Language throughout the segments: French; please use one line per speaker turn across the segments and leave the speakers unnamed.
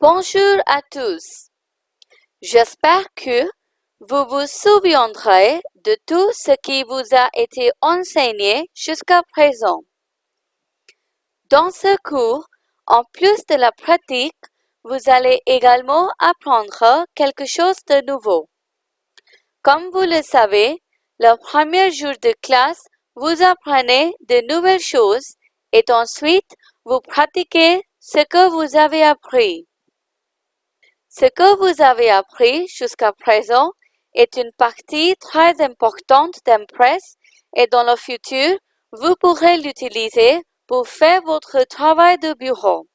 Bonjour à tous. J'espère que vous vous souviendrez de tout ce qui vous a été enseigné jusqu'à présent. Dans ce cours, en plus de la pratique, vous allez également apprendre quelque chose de nouveau. Comme vous le savez, le premier jour de classe, vous apprenez de nouvelles choses et ensuite vous pratiquez ce que vous avez appris. Ce que vous avez appris jusqu'à présent est une partie très importante d'Impress et dans le futur, vous pourrez l'utiliser pour faire votre travail de bureau.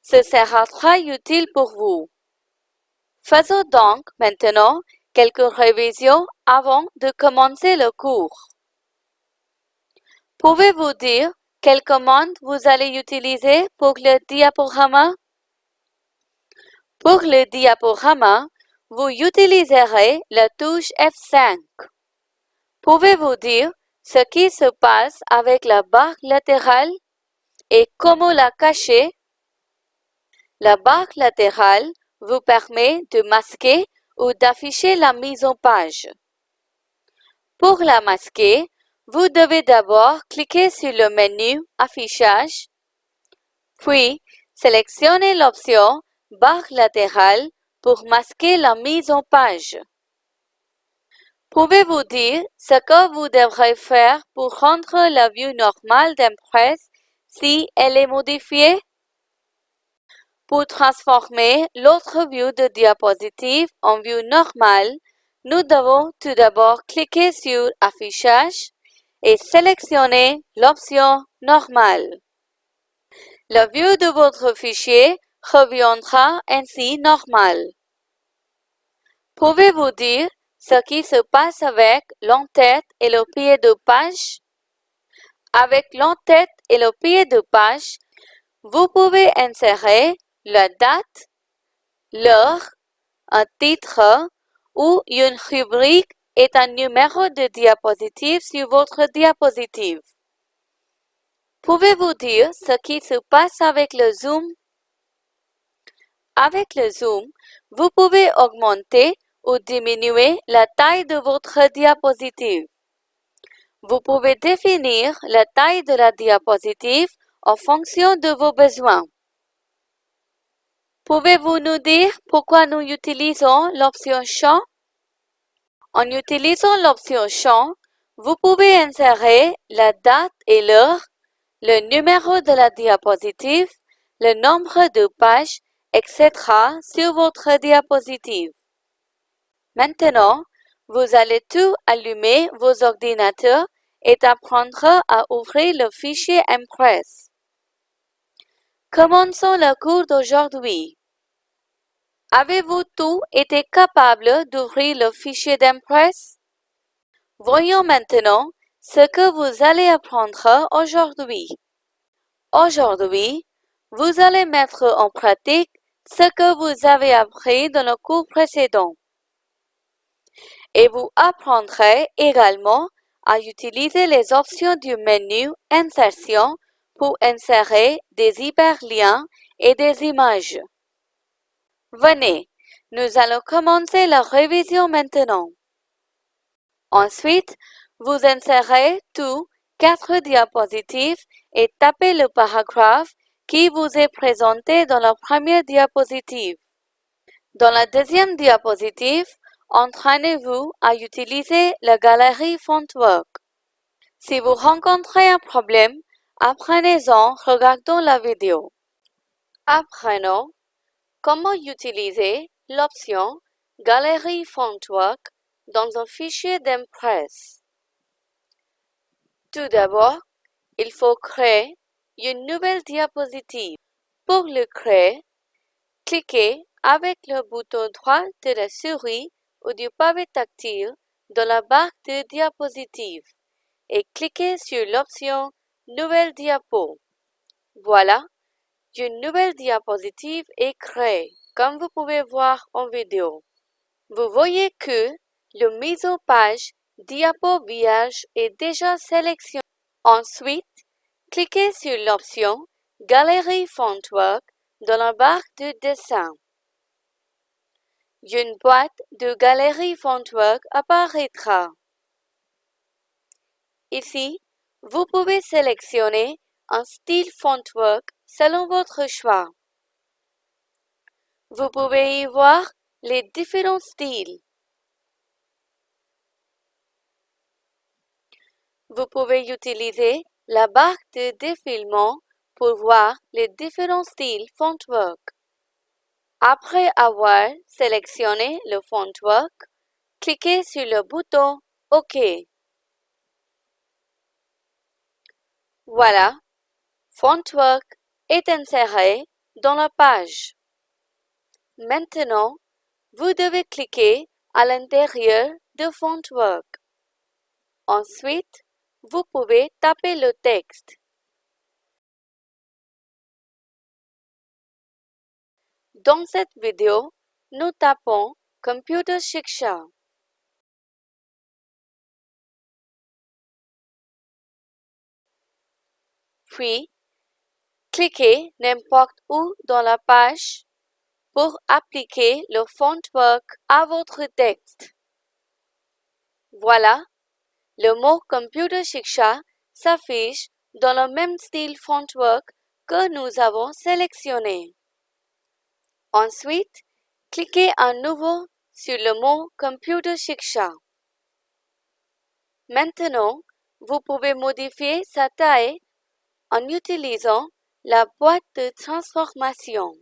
Ce sera très utile pour vous. Faisons donc maintenant quelques révisions avant de commencer le cours. Pouvez-vous dire quelle commande vous allez utiliser pour le diaporama? Pour le diaporama, vous utiliserez la touche F5. Pouvez-vous dire ce qui se passe avec la barre latérale et comment la cacher? La barre latérale vous permet de masquer ou d'afficher la mise en page. Pour la masquer, vous devez d'abord cliquer sur le menu Affichage, puis sélectionnez l'option Barre latérale pour masquer la mise en page. Pouvez-vous dire ce que vous devrez faire pour rendre la vue normale d'Impress si elle est modifiée? Pour transformer l'autre vue de diapositive en vue normale, nous devons tout d'abord cliquer sur Affichage et sélectionner l'option Normale. La vue de votre fichier reviendra ainsi normale. Pouvez-vous dire ce qui se passe avec l'entête et le pied de page? Avec l'entête et le pied de page, vous pouvez insérer la date, l'heure, un titre ou une rubrique est un numéro de diapositive sur votre diapositive. Pouvez-vous dire ce qui se passe avec le zoom? Avec le zoom, vous pouvez augmenter ou diminuer la taille de votre diapositive. Vous pouvez définir la taille de la diapositive en fonction de vos besoins. Pouvez-vous nous dire pourquoi nous utilisons l'option Champ? En utilisant l'option Champ, vous pouvez insérer la date et l'heure, le numéro de la diapositive, le nombre de pages, etc. sur votre diapositive. Maintenant, vous allez tout allumer vos ordinateurs et apprendre à ouvrir le fichier Impress. Commençons le cours d'aujourd'hui. Avez-vous tout été capable d'ouvrir le fichier d'Impress? Voyons maintenant ce que vous allez apprendre aujourd'hui. Aujourd'hui, vous allez mettre en pratique ce que vous avez appris dans le cours précédent. Et vous apprendrez également à utiliser les options du menu Insertion pour insérer des hyperliens et des images. Venez, nous allons commencer la révision maintenant. Ensuite, vous insérez tous quatre diapositives et tapez le paragraphe qui vous est présenté dans la première diapositive. Dans la deuxième diapositive, entraînez-vous à utiliser la galerie Fontwork. Si vous rencontrez un problème, apprenez-en regardant la vidéo. Apprenons Comment utiliser l'option Galerie Fontwork dans un fichier d'Impress Tout d'abord, il faut créer une nouvelle diapositive. Pour le créer, cliquez avec le bouton droit de la souris ou du pavé tactile dans la barre de diapositive et cliquez sur l'option Nouvelle diapo. Voilà, une nouvelle diapositive est créée, comme vous pouvez voir en vidéo. Vous voyez que le mise en page diapo vierge est déjà sélectionné. Ensuite, cliquez sur l'option Galerie Fontwork dans la barre de dessin. Une boîte de galerie Fontwork apparaîtra. Ici, vous pouvez sélectionner un style Fontwork selon votre choix. Vous pouvez y voir les différents styles. Vous pouvez utiliser la barre de défilement pour voir les différents styles Fontwork. Après avoir sélectionné le Fontwork, cliquez sur le bouton OK. Voilà, Fontwork est inséré dans la page. Maintenant, vous devez cliquer à l'intérieur de Fontwork. Ensuite, vous pouvez taper le texte. Dans cette vidéo, nous tapons Computer Shiksha. Puis, cliquez n'importe où dans la page pour appliquer le fontwork à votre texte. Voilà, le mot Computer Shiksha s'affiche dans le même style fontwork que nous avons sélectionné. Ensuite, cliquez à nouveau sur le mot Computer Shiksha. Maintenant, vous pouvez modifier sa taille en utilisant la boîte de transformation.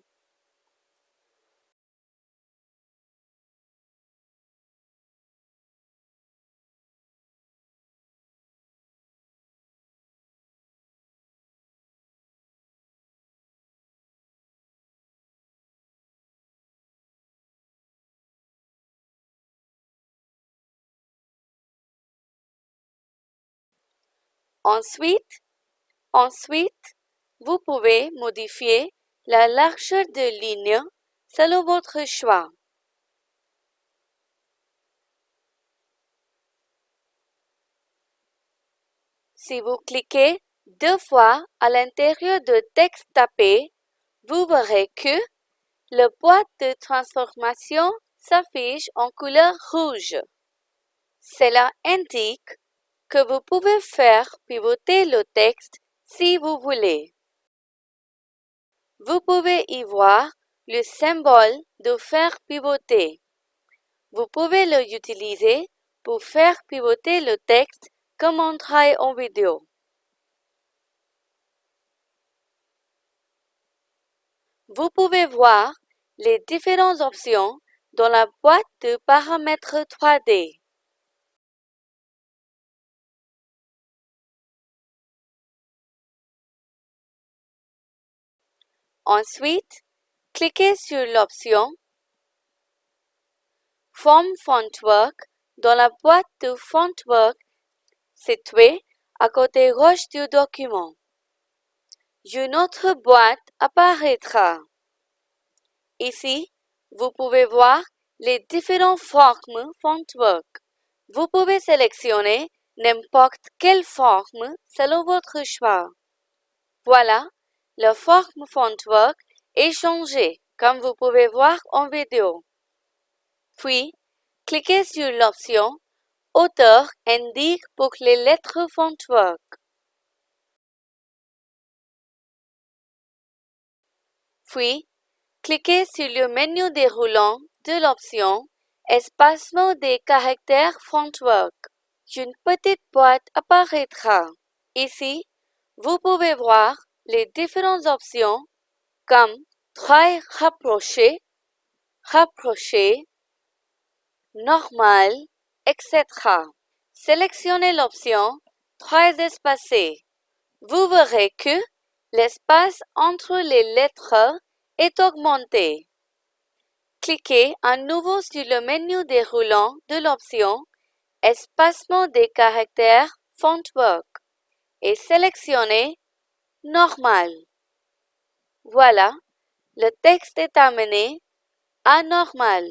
Ensuite, vous pouvez modifier la largeur de ligne selon votre choix. Si vous cliquez deux fois à l'intérieur de texte tapé, vous verrez que le boîte de transformation s'affiche en couleur rouge. Cela indique que vous pouvez faire pivoter le texte si vous voulez. Vous pouvez y voir le symbole de faire pivoter. Vous pouvez le utiliser pour faire pivoter le texte comme on travaille en vidéo. Vous pouvez voir les différentes options dans la boîte de paramètres 3D. Ensuite, cliquez sur l'option Form Fontwork dans la boîte de Fontwork située à côté gauche du document. Une autre boîte apparaîtra. Ici, vous pouvez voir les différentes formes Fontwork. Vous pouvez sélectionner n'importe quelle forme selon votre choix. Voilà, la forme Fontwork est changée, comme vous pouvez voir en vidéo. Puis, cliquez sur l'option Auteur indique pour les lettres Fontwork. Puis, cliquez sur le menu déroulant de l'option Espacement des caractères Fontwork. Une petite boîte apparaîtra. Ici, vous pouvez voir les différentes options comme très rapproché, rapproché, normal, etc. Sélectionnez l'option très espacé. Vous verrez que l'espace entre les lettres est augmenté. Cliquez à nouveau sur le menu déroulant de l'option Espacement des caractères Fontwork et sélectionnez normal. Voilà, le texte est amené à normal.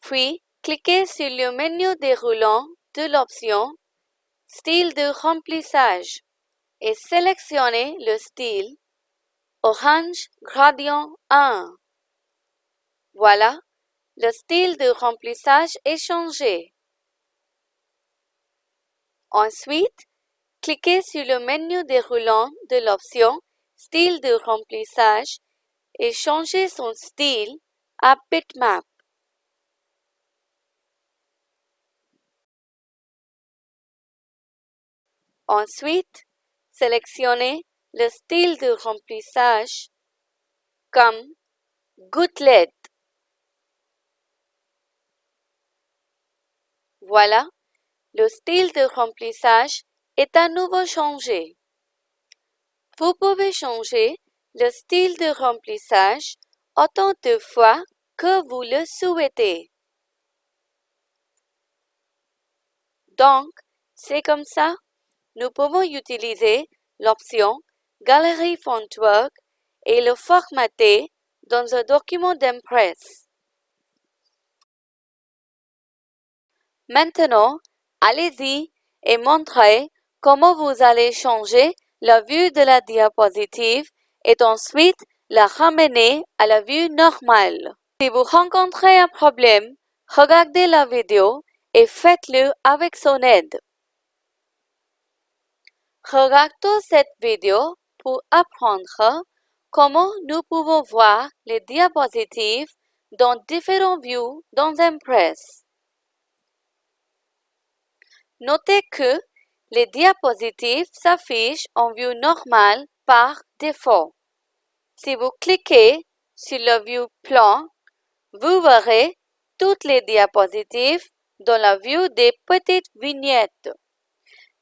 Puis, cliquez sur le menu déroulant de l'option Style de remplissage et sélectionnez le style orange gradient 1. Voilà, le style de remplissage est changé. Ensuite, cliquez sur le menu déroulant de l'option Style de remplissage et changez son style à Bitmap. Ensuite, sélectionnez le style de remplissage comme gouttelette. Voilà, le style de remplissage est à nouveau changé. Vous pouvez changer le style de remplissage autant de fois que vous le souhaitez. Donc, c'est comme ça, nous pouvons utiliser l'option Galerie Fontwork et le formater dans un document d'Impress. Maintenant, allez-y et montrez comment vous allez changer la vue de la diapositive et ensuite la ramener à la vue normale? Si vous rencontrez un problème, regardez la vidéo et faites-le avec son aide. Regardons cette vidéo pour apprendre comment nous pouvons voir les diapositives dans différents vues dans Impress. Notez que les diapositives s'affichent en vue normale par défaut. Si vous cliquez sur le vue plan, vous verrez toutes les diapositives dans la vue des petites vignettes.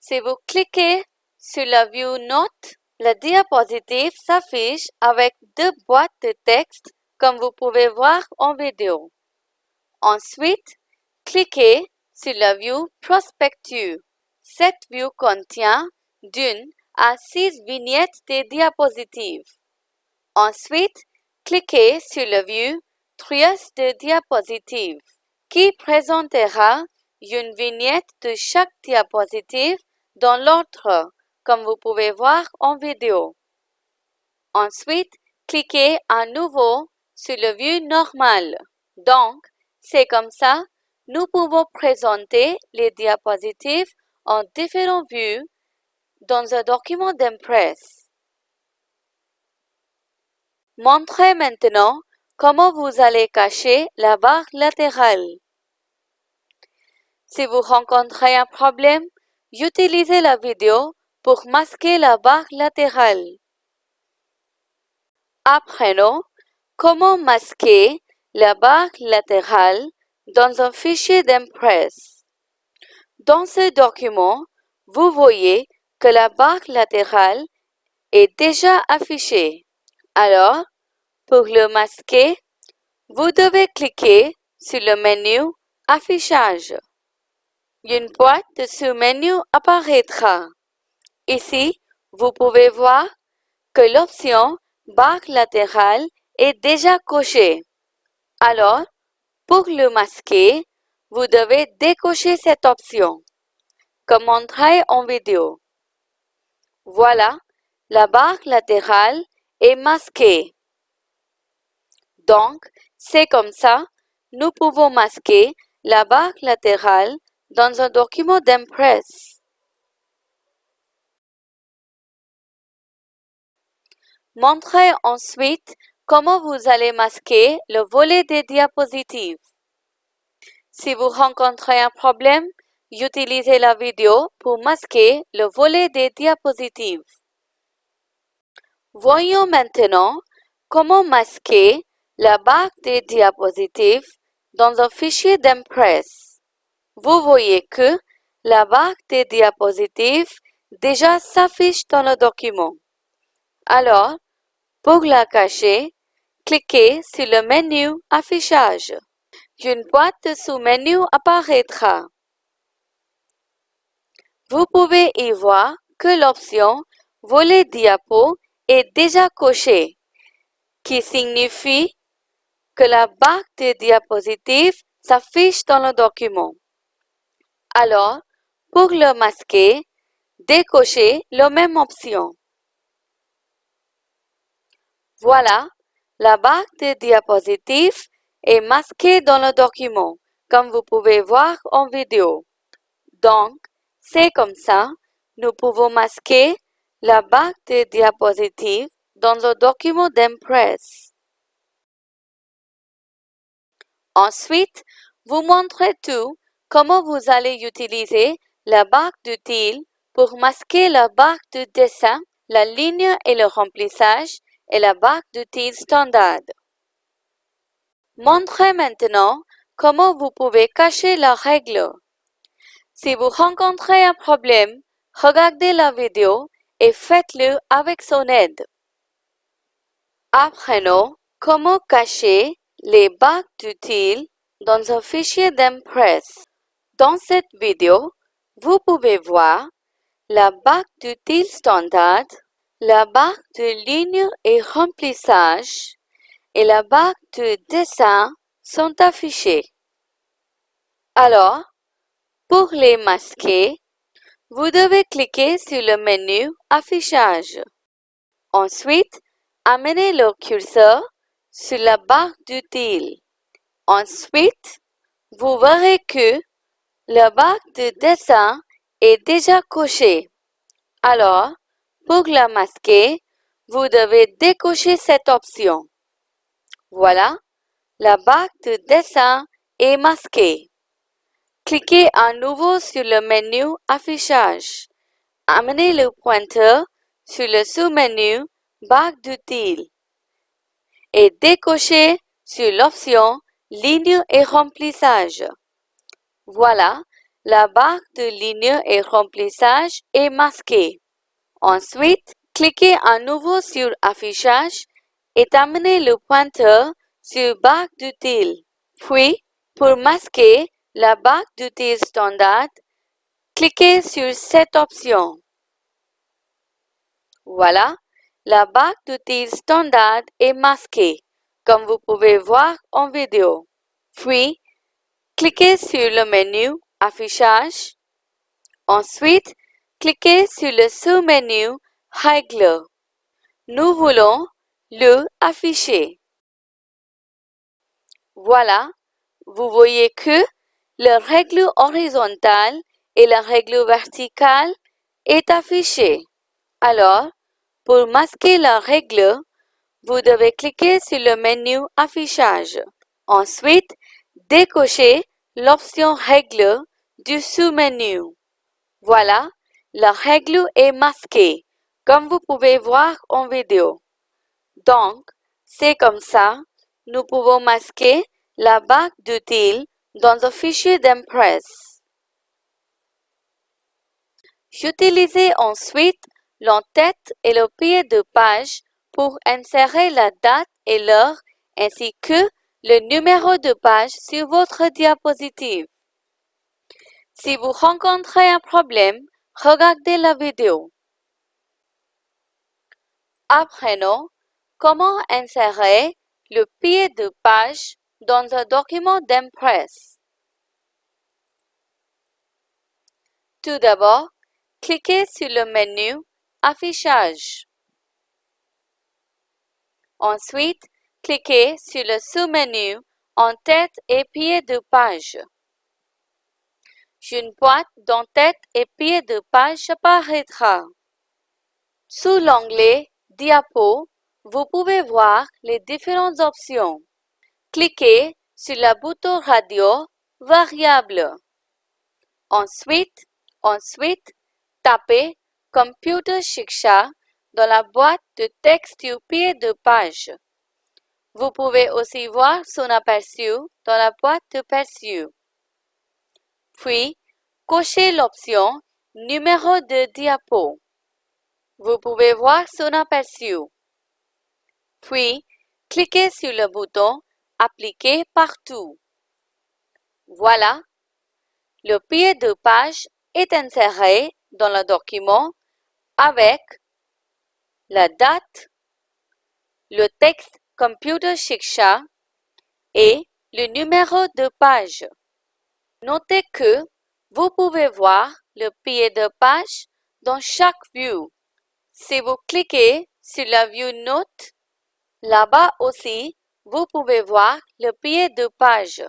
Si vous cliquez sur la vue Notes, la diapositive s'affiche avec deux boîtes de texte comme vous pouvez voir en vidéo. Ensuite, cliquez sur la vue Prospectus. Cette vue contient d'une à six vignettes des diapositives. Ensuite, cliquez sur la vue Trias de diapositives qui présentera une vignette de chaque diapositive dans l'ordre, comme vous pouvez voir en vidéo. Ensuite, cliquez à nouveau sur la vue normale. Donc, c'est comme ça, nous pouvons présenter les diapositives en différentes vues dans un document d'Impress. Montrez maintenant comment vous allez cacher la barre latérale. Si vous rencontrez un problème, utilisez la vidéo pour masquer la barre latérale. Apprenons comment masquer la barre latérale dans un fichier d'Impress. Dans ce document, vous voyez que la barre latérale est déjà affichée. Alors, pour le masquer, vous devez cliquer sur le menu Affichage. Une boîte de sous-menu apparaîtra. Ici, vous pouvez voir que l'option barre latérale est déjà cochée. Alors, pour le masquer, vous devez décocher cette option, comme montré en vidéo. Voilà, la barre latérale est masquée. Donc, c'est comme ça, nous pouvons masquer la barre latérale dans un document d'Impress. Montrez ensuite comment vous allez masquer le volet des diapositives. Si vous rencontrez un problème, utilisez la vidéo pour masquer le volet des diapositives. Voyons maintenant comment masquer la barre des diapositives dans un fichier d'Impress. Vous voyez que la barre des diapositives déjà s'affiche dans le document. Alors, pour la cacher, cliquez sur le menu Affichage une boîte sous-menu apparaîtra. Vous pouvez y voir que l'option Volet diapo est déjà cochée, qui signifie que la barre de diapositives s'affiche dans le document. Alors, pour le masquer, décochez la même option. Voilà, la barre de diapositives est masquée dans le document, comme vous pouvez voir en vidéo. Donc, c'est comme ça, nous pouvons masquer la barre de diapositives dans le document d'Impress. Ensuite, vous montrez tout comment vous allez utiliser la barre d'utile pour masquer la barre de dessin, la ligne et le remplissage et la barre d'utile standard. Montrez maintenant comment vous pouvez cacher la règle. Si vous rencontrez un problème, regardez la vidéo et faites-le avec son aide. Apprenons comment cacher les barres d'utile dans un fichier d'Impress. Dans cette vidéo, vous pouvez voir la barre d'utile standard, la barre de ligne et remplissage et la barre de dessin sont affichées. Alors, pour les masquer, vous devez cliquer sur le menu Affichage. Ensuite, amenez le curseur sur la barre d'utile. Ensuite, vous verrez que la barre de dessin est déjà cochée. Alors, pour la masquer, vous devez décocher cette option. Voilà, la barre de dessin est masquée. Cliquez à nouveau sur le menu Affichage. Amenez le pointeur sur le sous-menu Barre d'utile et décochez sur l'option Ligne et remplissage. Voilà, la barre de ligne et remplissage est masquée. Ensuite, cliquez à nouveau sur Affichage et amenez le pointeur sur Barre d'utile. Puis, pour masquer la barre d'outils standard, cliquez sur cette option. Voilà, la barre d'outils standard est masquée, comme vous pouvez voir en vidéo. Puis, cliquez sur le menu Affichage. Ensuite, cliquez sur le sous-menu Règles. Nous voulons le afficher. Voilà, vous voyez que la règle horizontale et la règle verticale est affichée. Alors, pour masquer la règle, vous devez cliquer sur le menu Affichage. Ensuite, décochez l'option Règle du sous-menu. Voilà, la règle est masquée, comme vous pouvez voir en vidéo. Donc, c'est comme ça, nous pouvons masquer la barre d'utile dans un fichier d'Impress. J'utilisais ensuite l'entête et le pied de page pour insérer la date et l'heure ainsi que le numéro de page sur votre diapositive. Si vous rencontrez un problème, regardez la vidéo. Apprenons comment insérer le pied de page dans un document d'Impress. Tout d'abord, cliquez sur le menu Affichage. Ensuite, cliquez sur le sous-menu En-tête et pied de page. Une boîte d'en-tête et pied de page apparaîtra. Sous l'onglet Diapo, vous pouvez voir les différentes options. Cliquez sur le bouton radio variable. Ensuite, ensuite, tapez Computer Shiksha dans la boîte de texte du pied de page. Vous pouvez aussi voir son aperçu dans la boîte de perçu. Puis, cochez l'option Numéro de diapo. Vous pouvez voir son aperçu. Puis, cliquez sur le bouton Appliquer partout. Voilà, le pied de page est inséré dans le document avec la date, le texte Computer Shiksha et le numéro de page. Notez que vous pouvez voir le pied de page dans chaque vue. Si vous cliquez sur la vue Note, Là-bas aussi, vous pouvez voir le pied de page.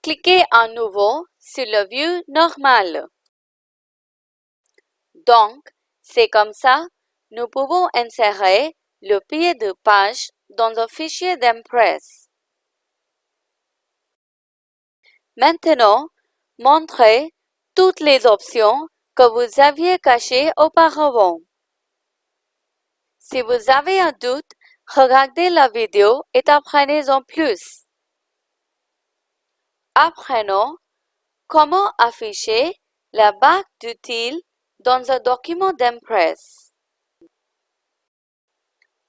Cliquez à nouveau sur le vue normal. Donc, c'est comme ça, nous pouvons insérer le pied de page dans un fichier d'Impress. Maintenant, montrez toutes les options que vous aviez cachées auparavant. Si vous avez un doute, regardez la vidéo et apprenez-en plus. Apprenons comment afficher la barre d'utile dans un document d'Impress.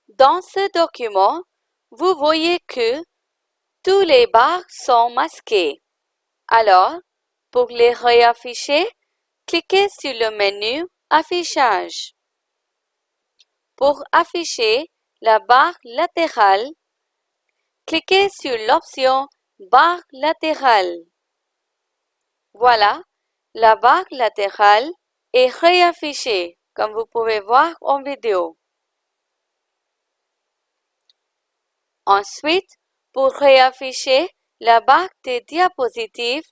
Dans ce document, vous voyez que tous les barres sont masquées. Alors, pour les réafficher, cliquez sur le menu Affichage. Pour afficher la barre latérale, cliquez sur l'option Barre latérale. Voilà, la barre latérale est réaffichée, comme vous pouvez voir en vidéo. Ensuite, pour réafficher la barre des diapositives,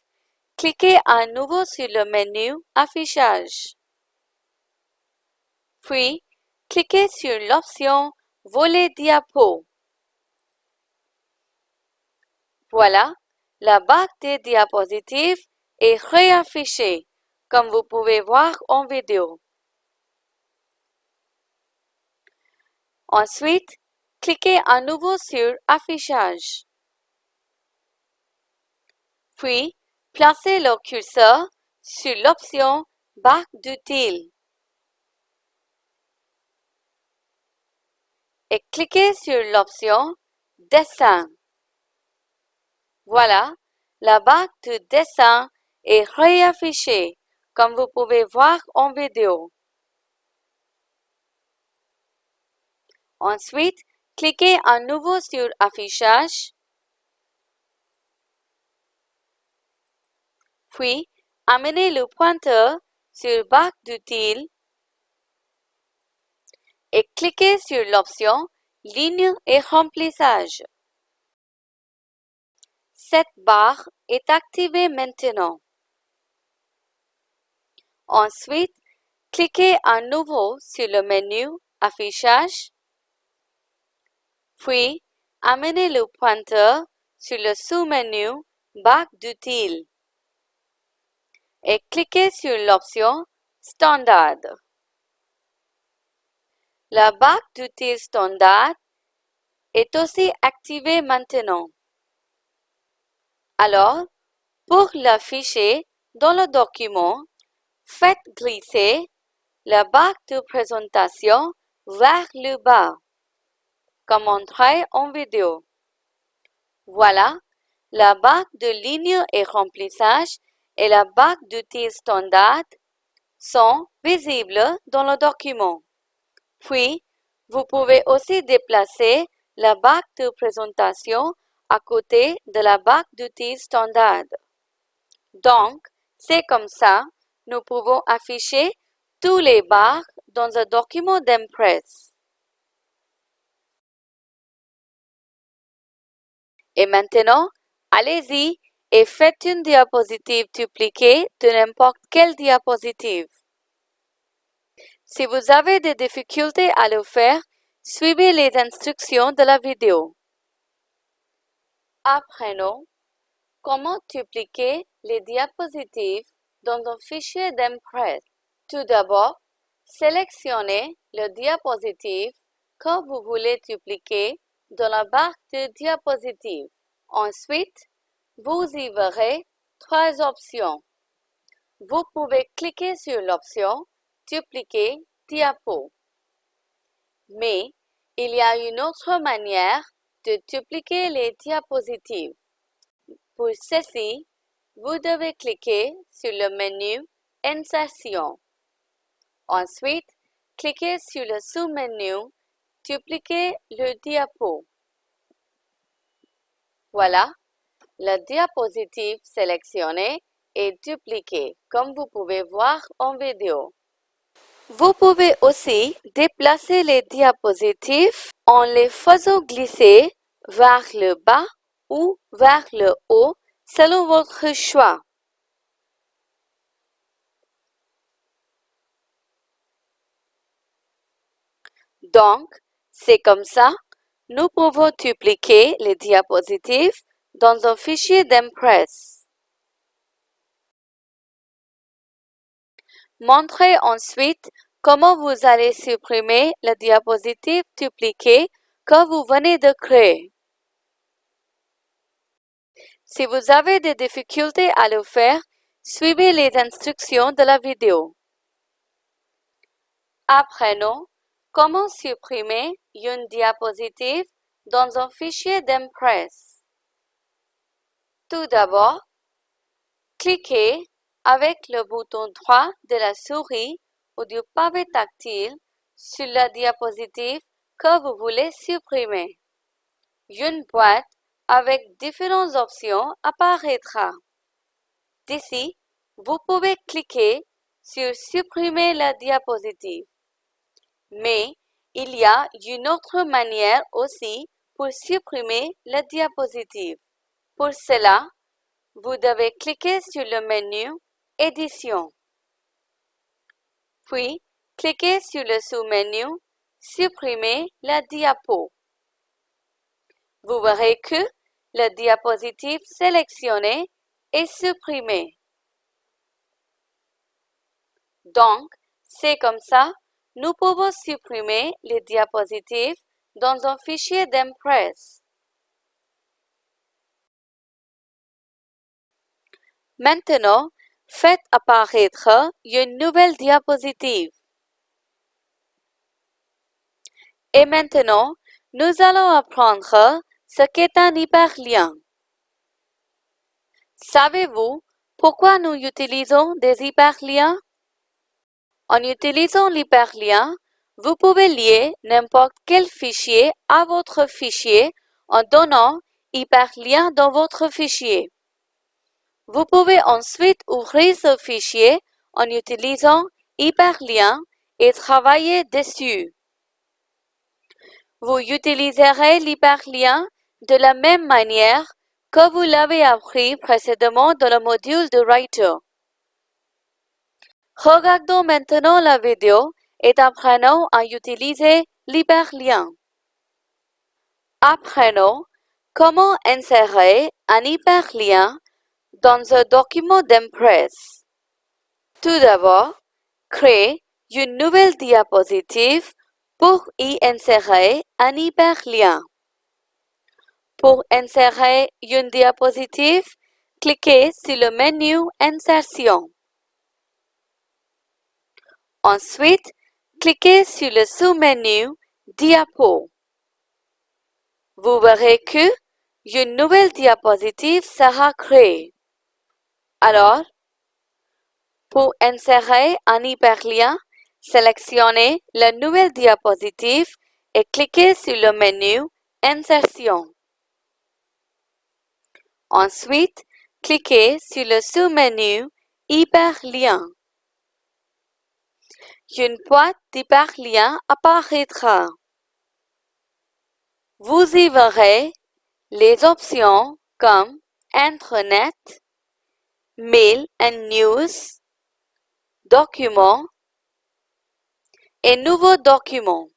cliquez à nouveau sur le menu Affichage. Puis, cliquez sur l'option Volet diapo. Voilà, la barre des diapositives est réaffichée, comme vous pouvez voir en vidéo. Ensuite, cliquez à nouveau sur Affichage. Puis, placez le curseur sur l'option Barre d'utile et cliquez sur l'option Dessin. Voilà, la barre de dessin est réaffichée, comme vous pouvez voir en vidéo. Ensuite, cliquez à nouveau sur Affichage, puis amenez le pointeur sur Barre d'utile et cliquez sur l'option Ligne et remplissage. Cette barre est activée maintenant. Ensuite, cliquez à nouveau sur le menu Affichage, puis amenez le pointeur sur le sous-menu Barre d'utile et cliquez sur l'option Standard. La barre d'outils standard est aussi activée maintenant. Alors, pour l'afficher dans le document, faites glisser la barre de présentation vers le bas, comme montré en vidéo. Voilà, la barre de ligne et remplissage et la barre d'outils standard sont visibles dans le document. Puis, vous pouvez aussi déplacer la barre de présentation à côté de la barre d'outils standard. Donc, c'est comme ça, nous pouvons afficher tous les barres dans un document d'Impress. Et maintenant, allez-y et faites une diapositive dupliquée de n'importe quelle diapositive. Si vous avez des difficultés à le faire, suivez les instructions de la vidéo. Apprenons comment dupliquer les diapositives dans un fichier d'Impress? Tout d'abord, sélectionnez le diapositive que vous voulez dupliquer dans la barre de diapositives. Ensuite, vous y verrez trois options. Vous pouvez cliquer sur l'option dupliquer diapo. Mais il y a une autre manière de dupliquer les diapositives. Pour ceci, vous devez cliquer sur le menu Insertion. Ensuite, cliquez sur le sous-menu Dupliquer le diapo. Voilà, la diapositive sélectionnée est dupliquée, comme vous pouvez voir en vidéo. Vous pouvez aussi déplacer les diapositives en les faisant glisser vers le bas ou vers le haut selon votre choix. Donc, c'est comme ça, nous pouvons dupliquer les diapositives dans un fichier d'Impress. Montrez ensuite comment vous allez supprimer la diapositive dupliquée que vous venez de créer. Si vous avez des difficultés à le faire, suivez les instructions de la vidéo. Apprenons comment supprimer une diapositive dans un fichier d'Impress. Tout d'abord, cliquez avec le bouton droit de la souris ou du pavé tactile sur la diapositive que vous voulez supprimer. Une boîte avec différentes options apparaîtra. D'ici, vous pouvez cliquer sur Supprimer la diapositive. Mais il y a une autre manière aussi pour supprimer la diapositive. Pour cela, vous devez cliquer sur le menu Édition. Puis, cliquez sur le sous-menu Supprimer la diapo. Vous verrez que la diapositive sélectionnée est supprimée. Donc, c'est comme ça, nous pouvons supprimer les diapositives dans un fichier d'Impress. Maintenant, faites apparaître une nouvelle diapositive. Et maintenant, nous allons apprendre ce qu'est un hyperlien. Savez-vous pourquoi nous utilisons des hyperliens? En utilisant l'hyperlien, vous pouvez lier n'importe quel fichier à votre fichier en donnant hyperlien dans votre fichier. Vous pouvez ensuite ouvrir ce fichier en utilisant hyperlien et travailler dessus. Vous utiliserez l'hyperlien de la même manière que vous l'avez appris précédemment dans le module de Writer. Regardons maintenant la vidéo et apprenons à utiliser l'hyperlien. Apprenons comment insérer un hyperlien dans un document d'Impress. Tout d'abord, créez une nouvelle diapositive pour y insérer un hyperlien. Pour insérer une diapositive, cliquez sur le menu Insertion. Ensuite, cliquez sur le sous-menu Diapo. Vous verrez que une nouvelle diapositive sera créée. Alors, pour insérer un hyperlien, sélectionnez la nouvelle diapositive et cliquez sur le menu Insertion. Ensuite, cliquez sur le sous-menu Hyperlien. Une boîte d'hyperliens apparaîtra. Vous y verrez les options comme Internet, Mail and News, Documents et Nouveaux documents.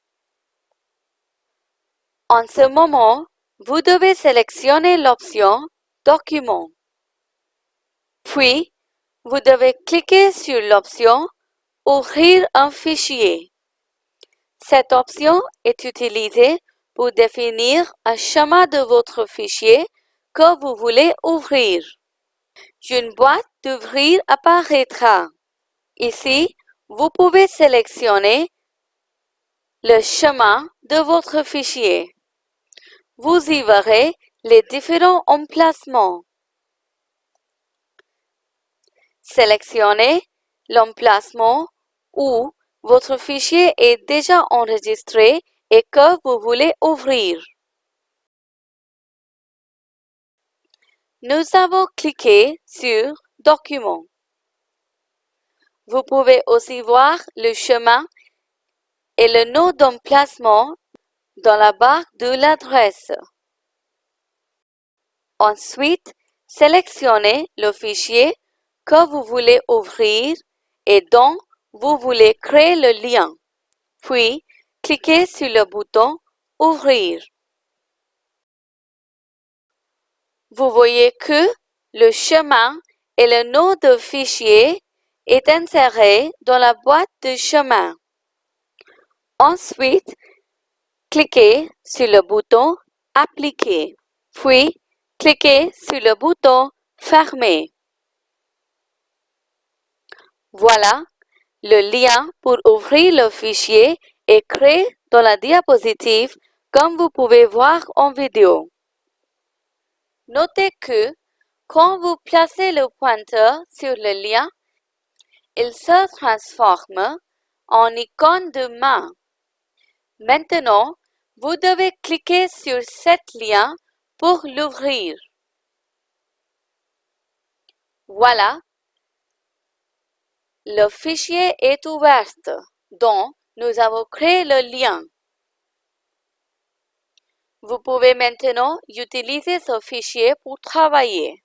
En ce moment, vous devez sélectionner l'option Document. Puis, vous devez cliquer sur l'option Ouvrir un fichier. Cette option est utilisée pour définir un schéma de votre fichier que vous voulez ouvrir. Une boîte d'ouvrir apparaîtra. Ici, vous pouvez sélectionner le schéma de votre fichier. Vous y verrez les différents emplacements. Sélectionnez l'emplacement où votre fichier est déjà enregistré et que vous voulez ouvrir. Nous avons cliqué sur Document. Vous pouvez aussi voir le chemin et le nom d'emplacement dans la barre de l'adresse. Ensuite, sélectionnez le fichier que vous voulez ouvrir et dont vous voulez créer le lien. Puis, cliquez sur le bouton Ouvrir. Vous voyez que le chemin et le nom de fichier est inséré dans la boîte de chemin. Ensuite, cliquez sur le bouton Appliquer, puis cliquez sur le bouton Fermer. Voilà, le lien pour ouvrir le fichier est créé dans la diapositive comme vous pouvez voir en vidéo. Notez que quand vous placez le pointeur sur le lien, il se transforme en icône de main. Maintenant, vous devez cliquer sur cet lien pour l'ouvrir. Voilà, le fichier est ouvert, donc nous avons créé le lien. Vous pouvez maintenant utiliser ce fichier pour travailler.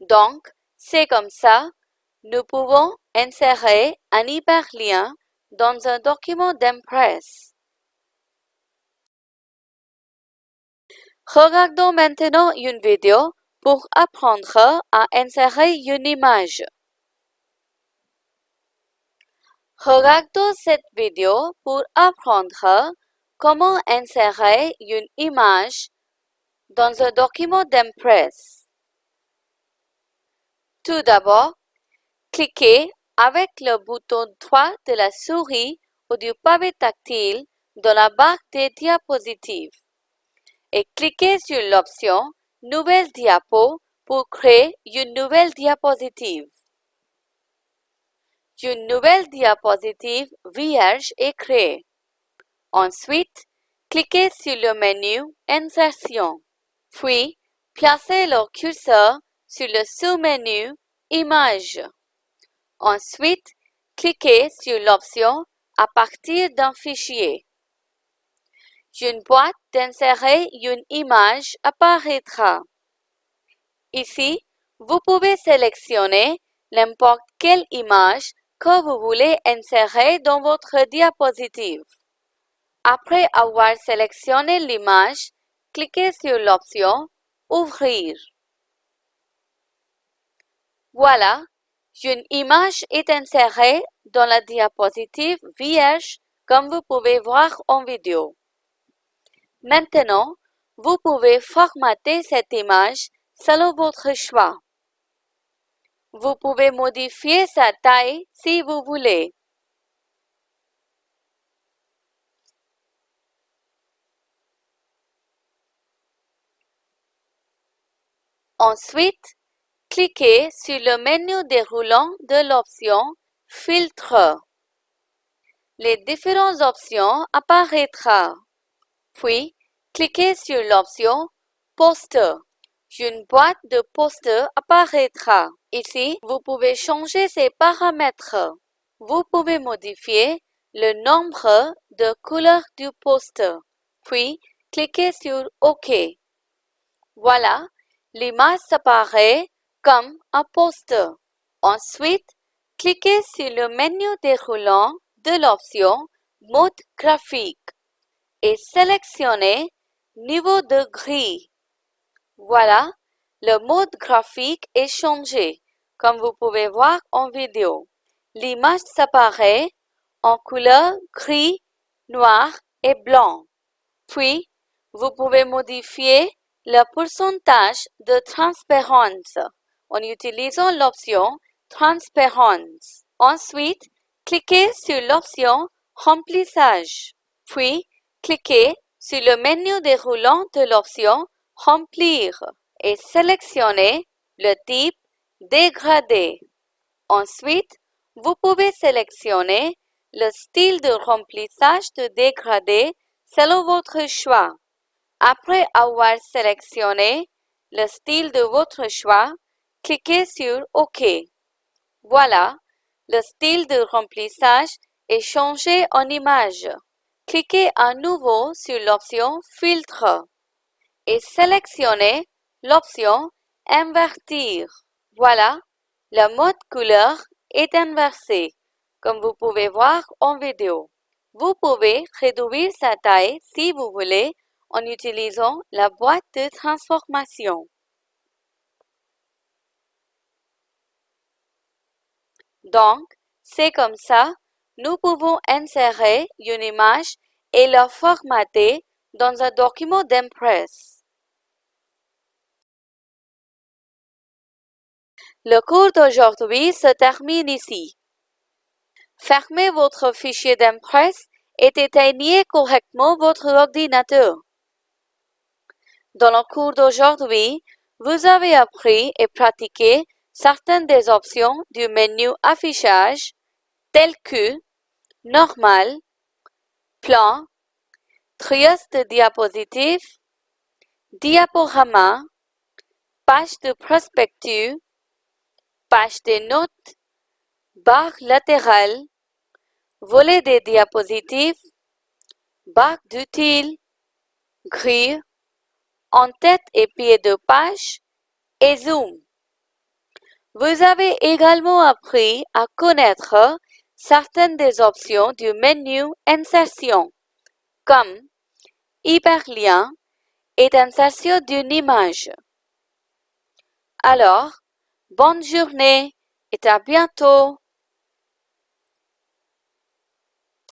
Donc, c'est comme ça, nous pouvons insérer un hyperlien dans un document d'Impress. Regardons maintenant une vidéo pour apprendre à insérer une image. Regardons cette vidéo pour apprendre comment insérer une image dans un document d'Impress. Tout d'abord, cliquez avec le bouton droit de la souris ou du pavé tactile dans la barre des diapositives et cliquez sur l'option Nouvelle diapo pour créer une nouvelle diapositive. Une nouvelle diapositive vierge est créée. Ensuite, cliquez sur le menu Insertion, puis placez le curseur sur le sous-menu Images. Ensuite, cliquez sur l'option À partir d'un fichier. Une boîte d'insérer une image apparaîtra. Ici, vous pouvez sélectionner n'importe quelle image que vous voulez insérer dans votre diapositive. Après avoir sélectionné l'image, cliquez sur l'option Ouvrir. Voilà, une image est insérée dans la diapositive vierge comme vous pouvez voir en vidéo. Maintenant, vous pouvez formater cette image selon votre choix. Vous pouvez modifier sa taille si vous voulez. Ensuite, cliquez sur le menu déroulant de l'option Filtre. Les différentes options apparaîtront. Puis, cliquez sur l'option Poster. Une boîte de poster apparaîtra. Ici, vous pouvez changer ces paramètres. Vous pouvez modifier le nombre de couleurs du poster. Puis, cliquez sur OK. Voilà, l'image s'apparaît comme un poster. Ensuite, cliquez sur le menu déroulant de l'option Mode graphique et sélectionnez Niveau de gris. Voilà, le mode graphique est changé, comme vous pouvez voir en vidéo. L'image s'apparaît en couleur gris, noir et blanc. Puis, vous pouvez modifier le pourcentage de transparence en utilisant l'option Transparence. Ensuite, cliquez sur l'option Remplissage. Puis, cliquez sur le menu déroulant de l'option Remplir et sélectionnez le type Dégradé. Ensuite, vous pouvez sélectionner le style de remplissage de dégradé selon votre choix. Après avoir sélectionné le style de votre choix, cliquez sur OK. Voilà, le style de remplissage est changé en image. Cliquez à nouveau sur l'option Filtre et sélectionnez l'option Invertir. Voilà, la mode couleur est inversée, comme vous pouvez voir en vidéo. Vous pouvez réduire sa taille si vous voulez en utilisant la boîte de transformation. Donc, c'est comme ça, nous pouvons insérer une image et la formater dans un document d'Impress. Le cours d'aujourd'hui se termine ici. Fermez votre fichier d'Impress et éteignez correctement votre ordinateur. Dans le cours d'aujourd'hui, vous avez appris et pratiqué certaines des options du menu affichage telles que normal, plan, triage de diapositives, diaporama, page de prospectus, page de notes, barre latérale, volet des diapositives, barre d'utiles, grille, en-tête et pied de page et zoom. Vous avez également appris à connaître certaines des options du menu Insertion, comme hyperlien et insertion d'une image. Alors, bonne journée et à bientôt